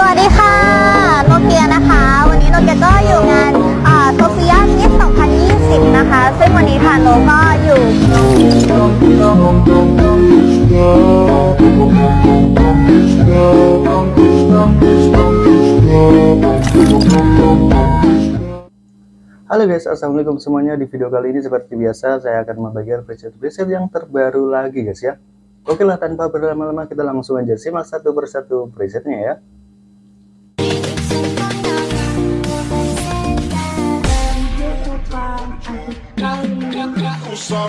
สวัสดีค่ะ โนเกียนะคะ วันนี้โนเกียก็อยู่งานโซเฟียมิส2020 นะคะ ซึ่งวันนี้ค่ะโนก็อยู่ Halo guys, assalamualaikum semuanya. Di video kali ini seperti biasa saya akan membagikan preset-preset yang terbaru lagi guys ya. Oke lah tanpa berlama-lama kita langsung aja simak satu persatu presetnya ya. Oke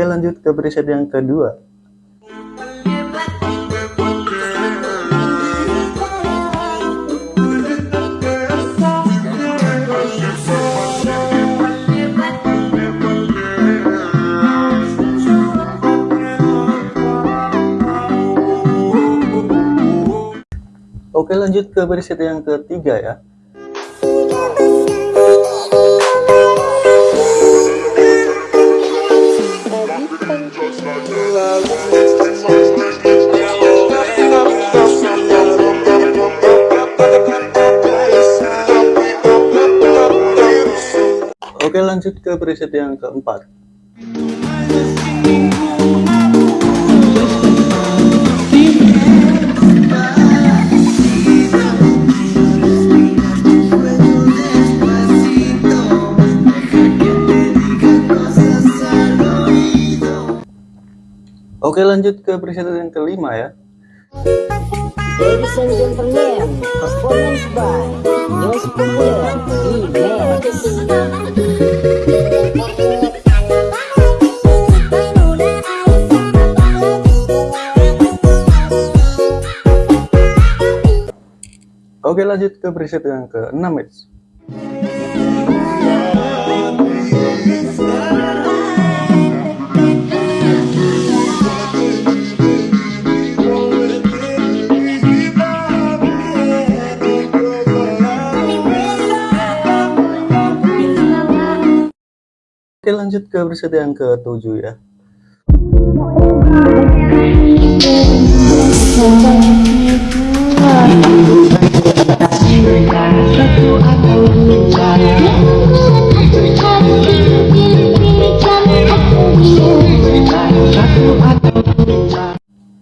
lanjut ke preset yang kedua. Oke lanjut ke preset yang ketiga ya. Oke lanjut ke preset yang keempat. Oke lanjut ke preset yang kelima ya. Ladies and gentlemen, performance by Yos Popular Remix. Oke lanjut ke preset yang ke-6 guys. Lanjut ke preset yang ke-7 ya.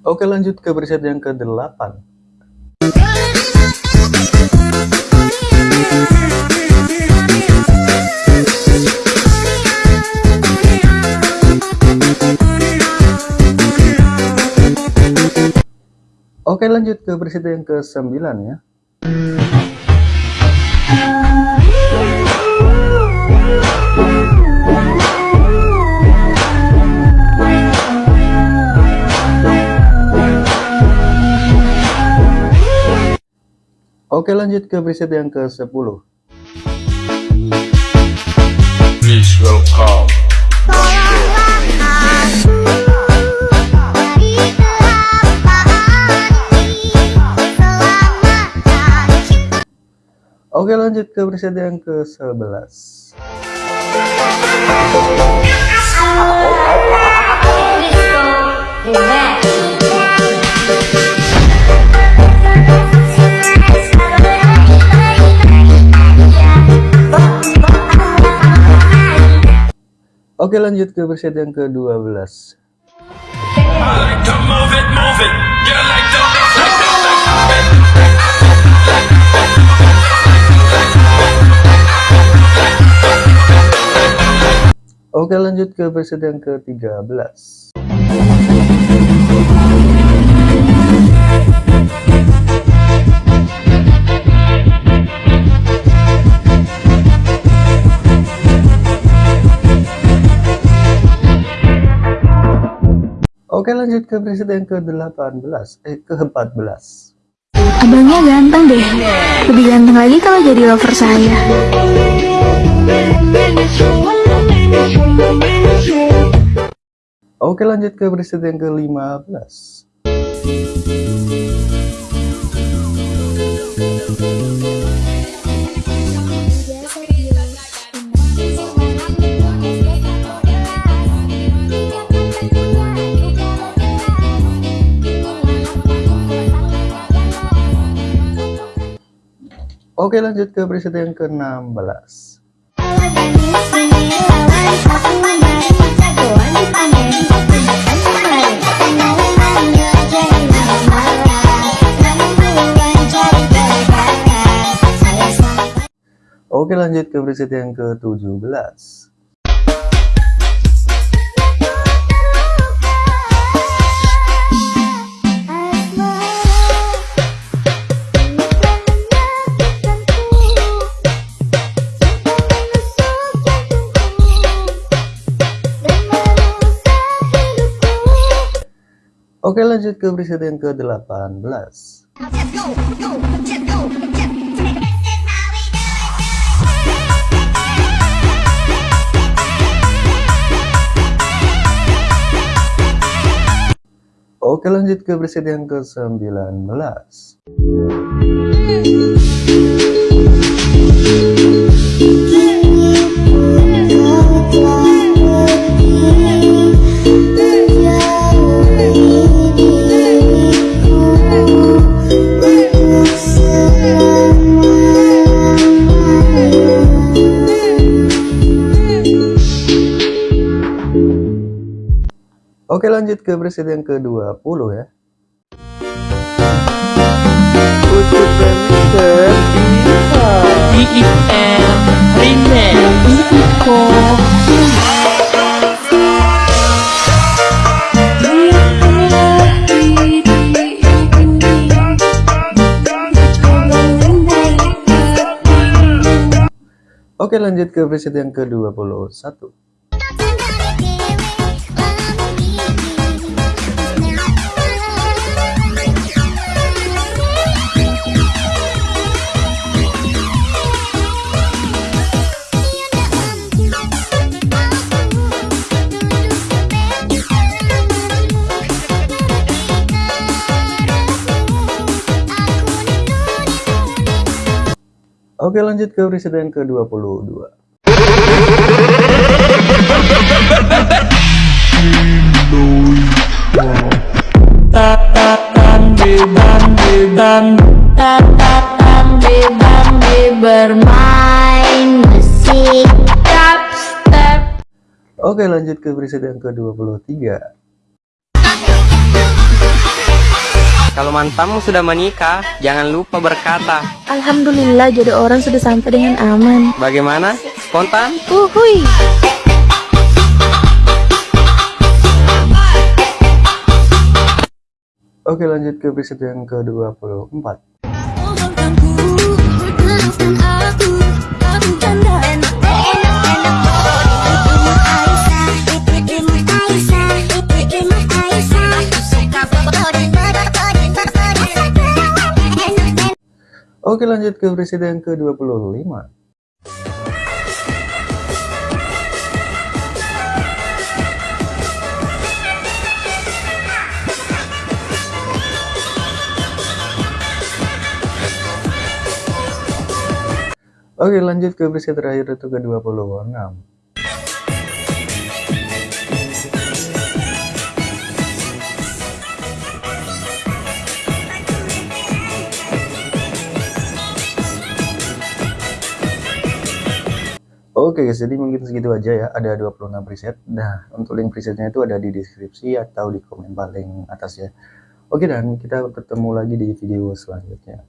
Oke lanjut ke preset yang ke-8. Oke lanjut ke preset yang ke-9 ya. Oke lanjut ke preset yang ke-10. Please welcome Oke lanjut ke preset yang ke-11. Oke lanjut ke preset yang ke-12. I like to move it, move it. You like to like to like to Oke lanjut ke preset yang ke-13. Oke lanjut ke preset yang ke-18 Eh ke-14 Abangnya ganteng deh. Lebih ganteng lagi kalau jadi lover saya. Oke lanjut ke preset yang ke-15 Oke lanjut ke preset yang ke-16 Oke lanjut ke preset yang ke-17 Oke lanjut ke preset yang ke-18 Oke lanjut ke preset yang ke-19 Oke lanjut ke preset yang ke-20 ya. Oke lanjut ke preset yang ke-21 Oke lanjut ke preset yang ke-22 Bambi Bambi Bambi Bambi Bambi bermain musik dubstep. Oke lanjut ke preset yang ke-23 Kalau mantamu sudah menikah, jangan lupa berkata, Alhamdulillah jodoh orang sudah sampai dengan aman. bagaimana? Spontan? Uhuy. Oke lanjut ke preset yang ke-24 Oke lanjut ke preset yang ke-25 Oke lanjut ke preset terakhir itu ke-26 Oke guys, jadi mungkin segitu aja ya. Ada 26 preset. Nah, untuk link presetnya itu ada di deskripsi atau di komen paling atas ya. Oke dan kita ketemu lagi di video selanjutnya.